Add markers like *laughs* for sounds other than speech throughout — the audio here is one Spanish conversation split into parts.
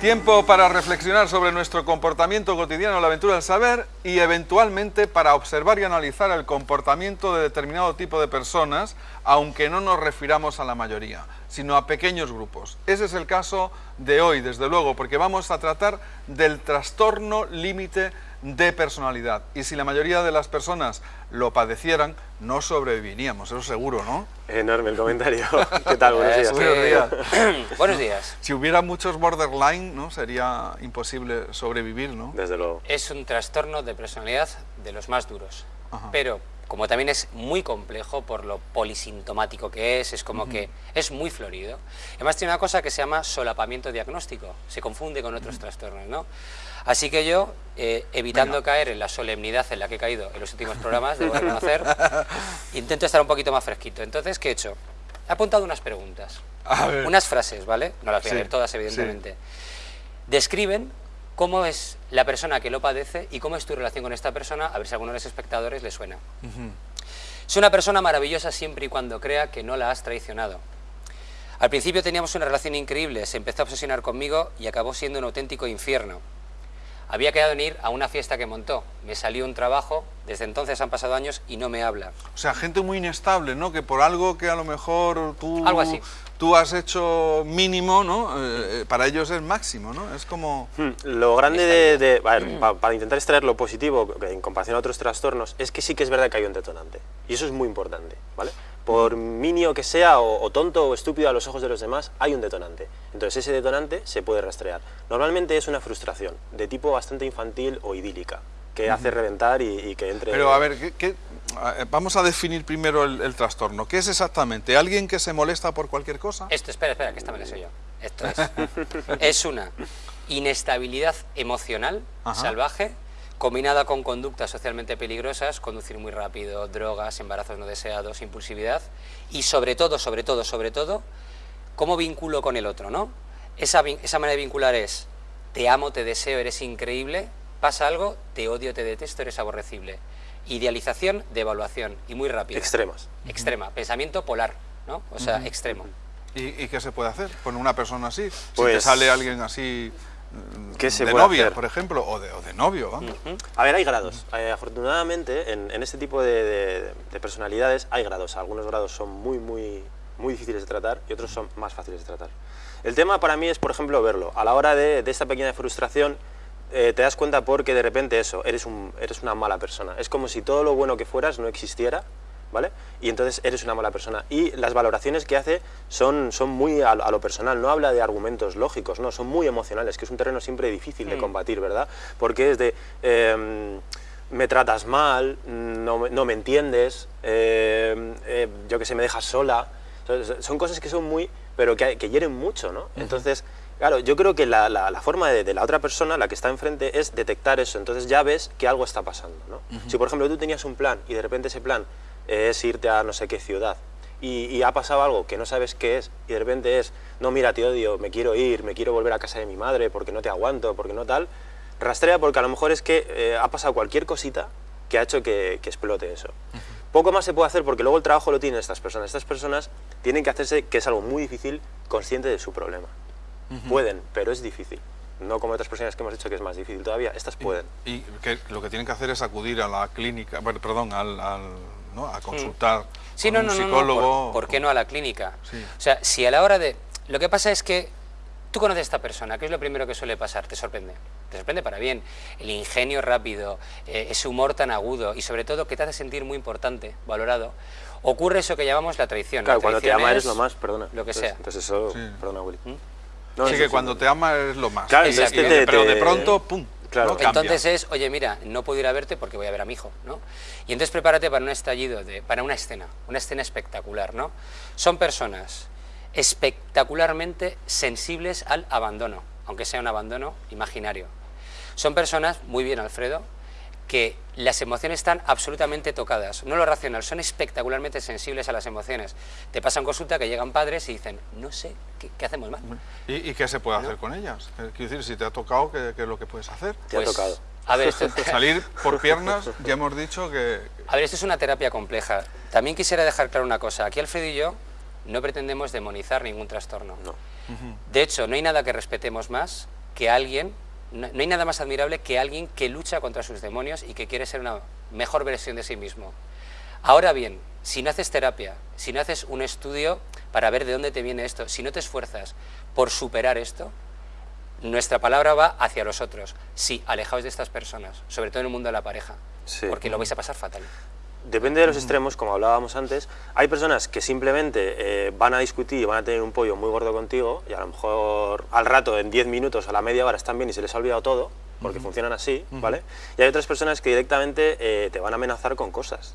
Tiempo para reflexionar sobre nuestro comportamiento cotidiano, la aventura del saber y eventualmente para observar y analizar el comportamiento de determinado tipo de personas, aunque no nos refiramos a la mayoría, sino a pequeños grupos. Ese es el caso de hoy, desde luego, porque vamos a tratar del trastorno límite de personalidad. Y si la mayoría de las personas lo padecieran, no sobreviviríamos, eso seguro, ¿no? Enorme el comentario. *laughs* ¿Qué tal? Buenos días. Buenos días. *coughs* Buenos días. Si hubiera muchos borderline, ¿no? Sería imposible sobrevivir, ¿no? Desde luego. Es un trastorno de personalidad de los más duros. Ajá. Pero como también es muy complejo por lo polisintomático que es, es como que es muy florido. Además tiene una cosa que se llama solapamiento diagnóstico, se confunde con otros trastornos, ¿no? Así que yo, eh, evitando caer en la solemnidad en la que he caído en los últimos programas, debo reconocer, *laughs* intento estar un poquito más fresquito. Entonces, ¿qué he hecho? He apuntado unas preguntas, unas frases, ¿vale? No las voy a leer todas, evidentemente. Describen cómo es la persona que lo padece y cómo es tu relación con esta persona, a ver si a alguno de los espectadores le suena. Es una persona maravillosa siempre y cuando crea que no la has traicionado. Al principio teníamos una relación increíble, se empezó a obsesionar conmigo y acabó siendo un auténtico infierno. Había quedado en ir a una fiesta que montó, me salió un trabajo, desde entonces han pasado años y no me habla. O sea, gente muy inestable, ¿no? Que por algo que a lo mejor tú, Algo así. tú has hecho mínimo, ¿no? Eh, eh, para ellos es máximo, ¿no? Es como... Hmm, Lo grande de, de- a ver, pa- para intentar extraer lo positivo que en comparación a otros trastornos es que sí que es verdad que hay un detonante y eso es muy importante, ¿vale? Por minio que sea o, o tonto o estúpido a los ojos de los demás, hay un detonante. Entonces ese detonante se puede rastrear. Normalmente es una frustración de tipo bastante infantil o idílica que hace reventar y, y que entre... Pero a ver, ¿qué, vamos a definir primero el, el trastorno. ¿Qué es exactamente? ¿Alguien que se molesta por cualquier cosa? Esto, espera, espera, que esta me la sé yo. Esto es. *laughs* es una inestabilidad emocional Ajá. salvaje combinada con conductas socialmente peligrosas, conducir muy rápido, drogas, embarazos no deseados, impulsividad y sobre todo, sobre todo, sobre todo, cómo vinculo con el otro, ¿no? Esa, esa manera de vincular es te amo, te deseo, eres increíble, pasa algo, te odio, te detesto, eres aborrecible. Idealización de evaluación y muy rápido. Extremas. Extrema, pensamiento polar, ¿no? O sea, extremo. ¿Y, y qué se puede hacer con una persona así? si te Pues- sale alguien así ¿Qué se de puede novia, hacer? por ejemplo, o de, o de novio, vamos. A ver, hay grados. Eh, afortunadamente, en, en este tipo de, de- de personalidades hay grados. Algunos grados son muy, muy, muy difíciles de tratar y otros son más fáciles de tratar. El tema para mí es, por ejemplo, verlo. A la hora de, de esta pequeña frustración, eh, te das cuenta porque de repente eso, eres, un, eres una mala persona. Es como si todo lo bueno que fueras no existiera, ¿vale? Y entonces eres una mala persona. Y las valoraciones que hace son, son muy a, lo- a lo personal, no habla de argumentos lógicos, no, son muy emocionales, que es un terreno siempre difícil de combatir, ¿verdad? Porque es de... em, me tratas mal, no, me- no me entiendes, eh, eh, yo que sé, me dejas sola. Son- Son cosas que son muy, pero que, que hieren mucho, ¿no? Entonces, claro, yo creo que la, la- la forma de, de la otra persona, la que está enfrente, es detectar eso. Entonces ya ves que algo está pasando, ¿no? Si, por ejemplo, tú tenías un plan y de repente ese plan es irte a no sé qué ciudad y, y ha pasado algo que no sabes qué es y de repente es, no, mira, te odio, me quiero ir, me quiero volver a casa de mi madre porque no te aguanto, porque no tal, rastrea porque a lo mejor es que eh, ha pasado cualquier cosita que ha hecho que, que explote eso. Poco más se puede hacer porque luego el trabajo lo tienen estas personas. Estas personas tienen que hacerse, que es algo muy difícil, consciente de su problema. Pueden, pero es difícil. No como otras personas que hemos dicho que es más difícil todavía. Estas pueden. Y que lo que tienen que hacer es acudir a la clínica, bueno, perdón, al, al- ¿no? a consultar Sí, con no, un no, no, no, psicólogo. ¿por, por qué no a la clínica? Sí. O sea, si a la hora de... Lo que pasa es que tú conoces a esta persona, ¿qué es lo primero que suele pasar? Te sorprende. Te sorprende para bien. El ingenio rápido, eh, ese humor tan agudo y sobre todo que te hace sentir muy importante, valorado. Ocurre eso que llamamos la traición. Claro, La cuando te ama es eres lo más, perdona. Lo que Entonces- sea. Entonces eso, Sí. perdona, Willy. ¿Mm? No, sí, que cuando sí. te ama es lo más. Claro, Exacto. te- pero de pronto, pum, Claro. ¿no? Cambia. Entonces es, oye, mira, no puedo ir a verte porque voy a ver a mi hijo, ¿no? Y entonces prepárate para un estallido, de, para una escena, una escena espectacular, ¿no? Son personas espectacularmente sensibles al abandono, aunque sea un abandono imaginario. Son personas, muy bien Alfredo, que las emociones están absolutamente tocadas, no lo racional, son espectacularmente sensibles a las emociones. Te pasan consulta que llegan padres y dicen, no sé, ¿qué, qué hacemos mal? ¿Y, y qué se puede hacer con ellas? Eh, Quiero decir, si te ha tocado, ¿qué, qué es lo que puedes hacer? Te ha tocado. A ver, esto, *laughs* Salir por *laughs* piernas, ya hemos dicho que... A ver, esto es una terapia compleja. También quisiera dejar claro una cosa. Aquí Alfredo y yo no pretendemos demonizar ningún trastorno. No. De hecho, no hay nada que respetemos más que alguien, no, no hay nada más admirable que alguien que lucha contra sus demonios y que quiere ser una mejor versión de sí mismo. Ahora bien, si no haces terapia, si no haces un estudio para ver de dónde te viene esto, si no te esfuerzas por superar esto, nuestra palabra va hacia los otros. Sí, alejaos de estas personas, sobre todo en el mundo de la pareja, Sí. porque lo vais a pasar fatal. Depende de los extremos, como hablábamos antes. Hay personas que simplemente eh, van a discutir y van a tener un pollo muy gordo contigo y a lo mejor al rato, en 10 minutos, a la media hora están bien y se les ha olvidado todo, porque funcionan así, ¿vale? Y hay otras personas que directamente eh, te van a amenazar con cosas.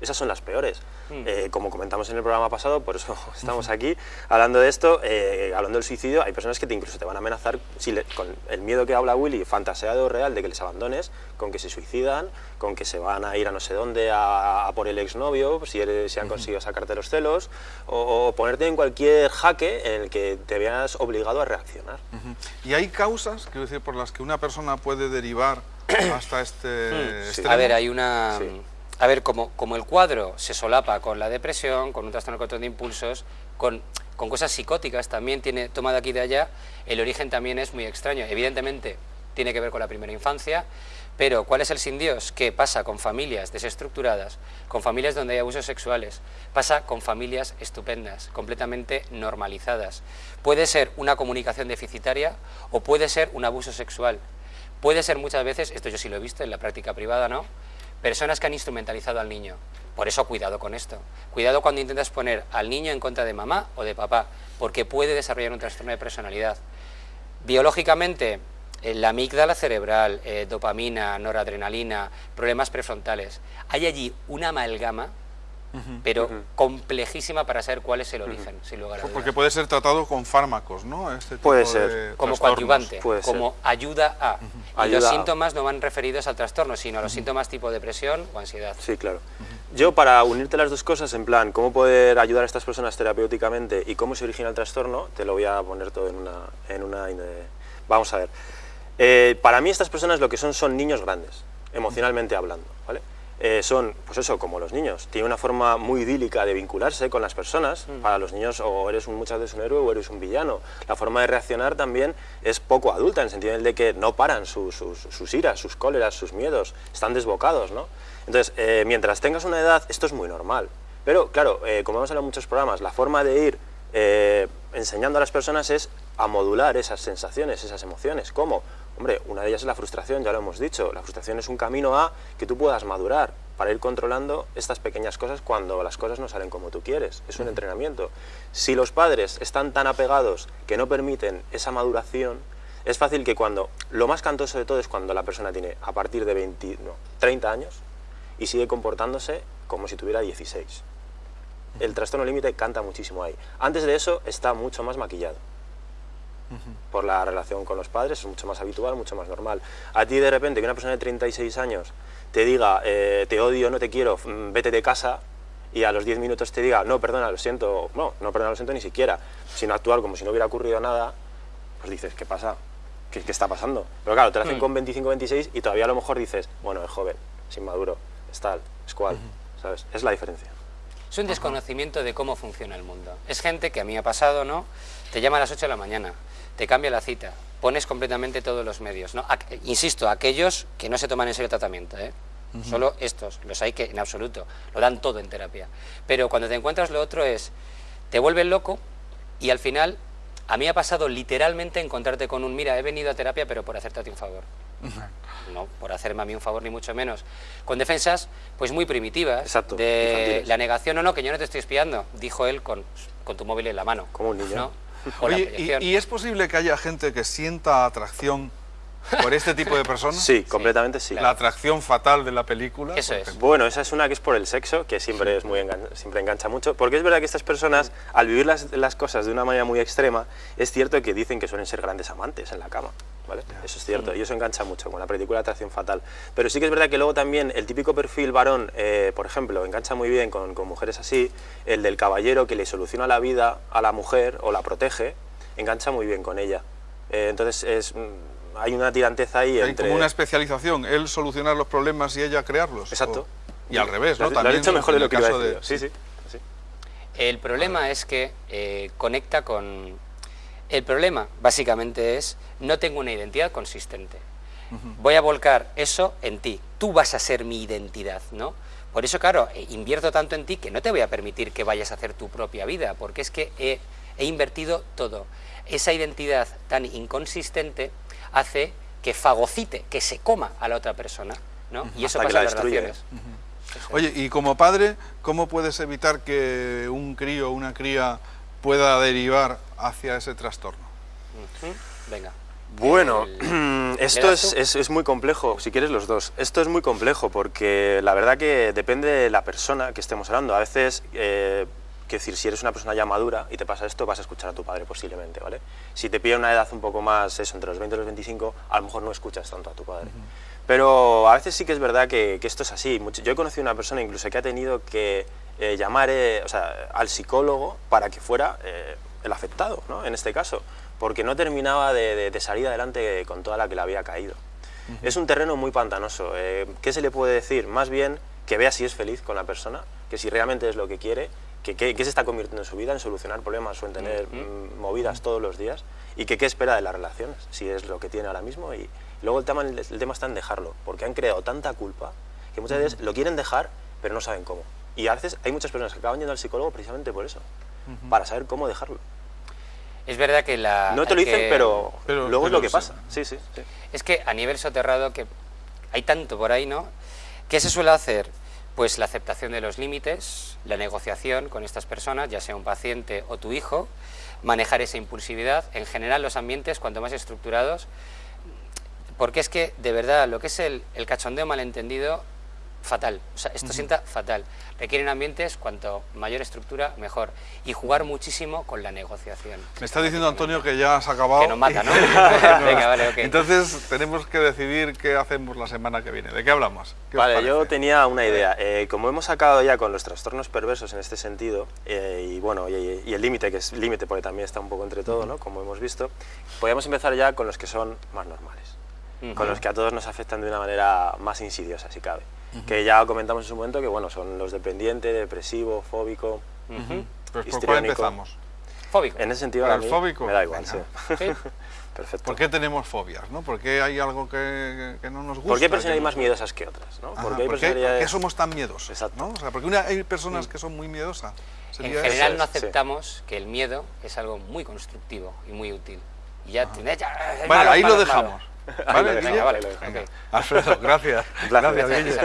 Esas son las peores. Eh, como comentamos en el programa pasado, por eso *laughs* estamos aquí hablando de esto, eh, hablando del suicidio, hay personas que te incluso te van a amenazar si le- con el miedo que habla Willy, fantaseado real de que les abandones, con que se suicidan, con que se van a ir a no sé dónde a, a por el exnovio, si, eres, si han conseguido sacarte los celos, o, o ponerte en cualquier jaque en el que te veas obligado a reaccionar. Ujú. Y hay causas, quiero decir, por las que una persona puede derivar *clears throat* hasta este sí. extremo. A ver, hay una... Sí. A ver, como, el cuadro se solapa con la depresión, con un trastorno de control de impulsos, con, cosas psicóticas también, tiene toma de aquí y de allá, el origen también es muy extraño. Evidentemente, tiene que ver con la primera infancia, pero ¿cuál es el sin Dios? Que pasa con familias desestructuradas, con familias donde hay abusos sexuales, pasa con familias estupendas, completamente normalizadas. Puede ser una comunicación deficitaria o puede ser un abuso sexual. Puede ser muchas veces, esto yo sí lo he visto en la práctica privada, ¿no? Personas que han instrumentalizado al niño. Por eso cuidado con esto. Cuidado cuando intentas poner al niño en contra de mamá o de papá, porque puede desarrollar un trastorno de personalidad. Biológicamente, eh, la amígdala cerebral, eh, dopamina, noradrenalina, problemas prefrontales. Hay allí una amalgama, pero complejísima para saber cuál es el origen, sin lugar a dudas. Porque puede ser tratado con fármacos, ¿no? Este Puede tipo ser. de como coadyuvante, puede ser. como ayuda a. Y Ayuda los a. síntomas no van referidos al trastorno, sino a los síntomas tipo depresión o ansiedad. Sí, claro. Yo, para unirte las dos cosas, en plan, cómo poder ayudar a estas personas terapéuticamente y cómo se origina el trastorno, te lo voy a poner todo en una... En una vamos a ver. Eh, para mí estas personas lo que son son niños grandes, emocionalmente hablando, ¿vale? Eh, son, pues eso, como los niños. Tienen una forma muy idílica de vincularse con las personas. Para los niños o eres un, muchas veces un héroe o eres un villano. La forma de reaccionar también es poco adulta, en el sentido de que no paran sus, sus, sus iras, sus cóleras, sus miedos. Están desbocados, ¿no? Entonces, eh, mientras tengas una edad, esto es muy normal. Pero, claro, eh, como hemos hablado en muchos programas, la forma de ir enseñando a las personas es a modular esas sensaciones, esas emociones. ¿Cómo? Hombre, una de ellas es la frustración, ya lo hemos dicho. La frustración es un camino a que tú puedas madurar para ir controlando estas pequeñas cosas cuando las cosas no salen como tú quieres. Es un entrenamiento. Si los padres están tan apegados que no permiten esa maduración, es fácil que cuando... Lo más cantoso de todo es cuando la persona tiene a partir de 20, no, 30 años y sigue comportándose como si tuviera 16. El trastorno límite canta muchísimo ahí. Antes de eso está mucho más maquillado. Por la relación con los padres es mucho más habitual, mucho más normal. A ti de repente que una persona de 36 años te diga eh, te odio, no te quiero, mm, vete de casa y a los 10 minutos te diga no, perdona, lo siento, no, no, perdona, lo siento ni siquiera, sino actuar como si no hubiera ocurrido nada, pues dices, ¿qué pasa? ¿Qué, qué está pasando? Pero claro, te lo hacen con 25, 26 y todavía a lo mejor dices, bueno, es joven, es inmaduro, es tal, es cual, ¿sabes? Es la diferencia. Es un desconocimiento de cómo funciona el mundo. Es gente que a mí me ha pasado, ¿no? Te llama a las 8 de la mañana, te cambia la cita, pones completamente todos los medios, ¿no? Aqu- insisto, aquellos que no se toman en serio el tratamiento, ¿eh? Solo estos, los hay que en absoluto, lo dan todo en terapia. Pero cuando te encuentras lo otro es, te vuelven loco y al final, a mí ha pasado literalmente encontrarte con un, mira, he venido a terapia pero por hacerte a ti un favor. No por hacerme a mí un favor ni mucho menos. Con defensas, pues muy primitivas. Exacto, De infantiles. la negación, no, no, que yo no te estoy espiando, dijo él con, con tu móvil en la mano. Como un niño. *laughs* Oye. ¿y, y es posible que haya gente que sienta atracción por este tipo de personas? *laughs* Sí, completamente sí. La atracción fatal de la película. Eso es. Bueno, esa es una que es por el sexo, que siempre es muy engan- siempre engancha mucho, porque es verdad que estas personas, al vivir las, las cosas de una manera muy extrema, es cierto que dicen que suelen ser grandes amantes en la cama, ¿vale? Eso es cierto, y eso engancha mucho con la película Atracción Fatal. Pero sí que es verdad que luego también el típico perfil varón, eh, por ejemplo, engancha muy bien con, con mujeres así, el del caballero que le soluciona la vida a la mujer o la protege, engancha muy bien con ella. Eh, entonces es, mm, hay una tiranteza ahí Hay entre... como una especialización, él solucionar los problemas y ella crearlos. Exacto. O- y al revés, ¿no? Lo, lo También mejor de lo el que iba a caso decir de-. Sí, sí. sí. El problema es que eh, conecta con... El problema, básicamente, es no tengo una identidad consistente. Voy a volcar eso en ti. Tú vas a ser mi identidad, ¿no? Por eso, claro, eh, invierto tanto en ti que no te voy a permitir que vayas a hacer tu propia vida, porque es que he, he invertido todo. Esa identidad tan inconsistente hace que fagocite, que se coma a la otra persona, ¿no? Y eso Hasta pasa en las destruye. relaciones. Oye, y como padre, ¿cómo puedes evitar que un crío o una cría pueda derivar hacia ese trastorno? Venga. Bueno, El- *clears throat* esto ¿le das es, es- es muy complejo, si quieres los dos. Esto es muy complejo porque la verdad que depende de la persona que estemos hablando. A veces, eh, quiero decir, si eres una persona ya madura y te pasa esto, vas a escuchar a tu padre posiblemente, ¿vale? Si te pilla una edad un poco más, eso, entre los 20 y los 25, a lo mejor no escuchas tanto a tu padre. Pero a veces sí que es verdad que, que esto es así. Mucho- Yo he conocido una persona incluso que ha tenido que eh, llamar eh, o sea, al psicólogo para que fuera eh, el afectado, ¿no? en este caso, porque no terminaba de, de- de salir adelante con toda la que le había caído. Es un terreno muy pantanoso. eh, ¿Qué se le puede decir? Más bien que vea si es feliz con la persona, que si realmente es lo que quiere, que, se está convirtiendo en su vida, en solucionar problemas o en tener mm, movidas todos los días, y que qué espera de las relaciones, si es lo que tiene ahora mismo. Y luego el tema, el, tema está en dejarlo, porque han creado tanta culpa que muchas veces lo quieren dejar, pero no saben cómo. Y a veces hay muchas personas que acaban yendo al psicólogo precisamente por eso, para saber cómo dejarlo. Es verdad que la... No te lo dicen, que- pero, Pero- luego es lo que sí. pasa. Sí, sí, sí. Es que a nivel soterrado que hay tanto por ahí, ¿no? ¿Qué se suele hacer? Pues la aceptación de los límites, la negociación con estas personas, ya sea un paciente o tu hijo, manejar esa impulsividad. En general los ambientes, cuanto más estructurados, porque es que, de verdad, lo que es el, el cachondeo malentendido, fatal. O sea, esto sienta fatal. Requieren ambientes, cuanto mayor estructura, mejor. Y jugar muchísimo con la negociación. Me está diciendo Antonio que ya has acabado. Que nos mata, ¿no? *laughs* Venga, vale, ok. Entonces tenemos que decidir qué hacemos la semana que viene. ¿De qué hablamos? ¿Qué os Vale, yo tenía una idea. Eh, como hemos sacado ya con los trastornos perversos en este sentido, eh, y bueno, y, y el límite, que es límite porque también está un poco entre todo, ¿no? como hemos visto, podríamos empezar ya con los que son más normales, con los que a todos nos afectan de una manera más insidiosa, si cabe. Que ya comentamos en su momento que bueno, son los dependiente, depresivo, fóbico. Ujú. Pues ¿por cuál empezamos? Fóbico. En ese sentido, ¿Para a mí fóbico? me da igual, Venga. sí. Sí. *laughs* Perfecto. ¿Por qué tenemos fobias? ¿no? ¿Por qué hay algo que, que no nos gusta? ¿Por qué hay que personas no- más miedosas que otras? ¿no? Ajá, Porque hay ¿por, qué, por qué somos tan miedosos? Exacto. ¿no? O sea, porque una- hay personas que son muy miedosas. En general eso. no es, sí. aceptamos que el miedo es algo muy constructivo y muy útil. Y ya, es Vale, malo, ahí malo, lo malo. dejamos. Ahí ¿Vale, lo? Venga, vale. Alfredo, gracias. Gracias, Gracias.